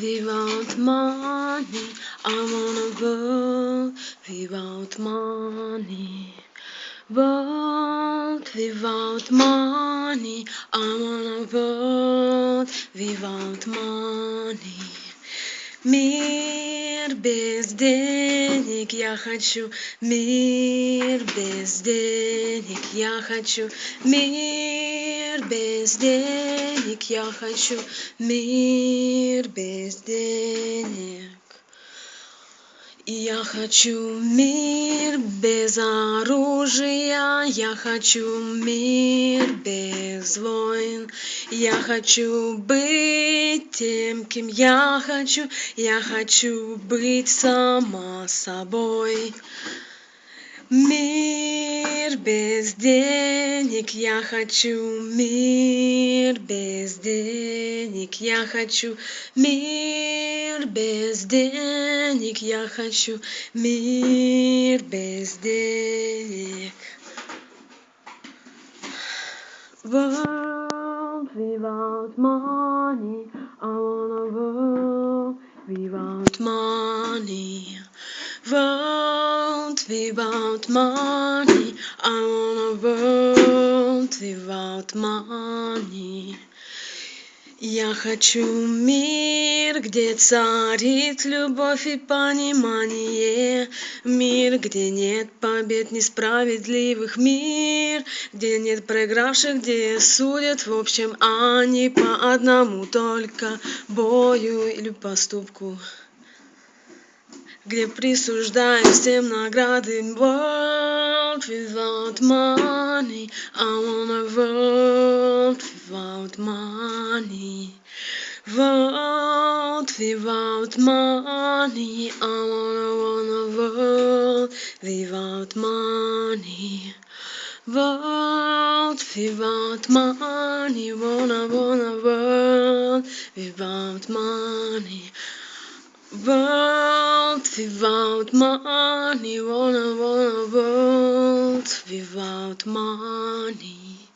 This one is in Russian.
without money. I wanna world without money. World without money. I wanna world without money. Без денег я хочу, мир без денег я хочу, мир без денег я хочу, мир без денег. Я хочу мир без оружия, я хочу мир без войн. Я хочу быть тем, кем я хочу, я хочу быть сама собой. Мир без денег я хочу, мир без денег я хочу, мир без денег я хочу, мир без денег. World without money, I wanna world without money. Without money, I wanna world without money. Я хочу мир, где царит любовь и понимание, Мир, где нет побед несправедливых, Мир, где нет проигравших, где судят в общем, не по одному только бою или поступку где присуждаю всем награды world without money I wanna world without money world without money I wanna wanna world without money world without money wanna wanna world without money world without money, wanna wanna world without money.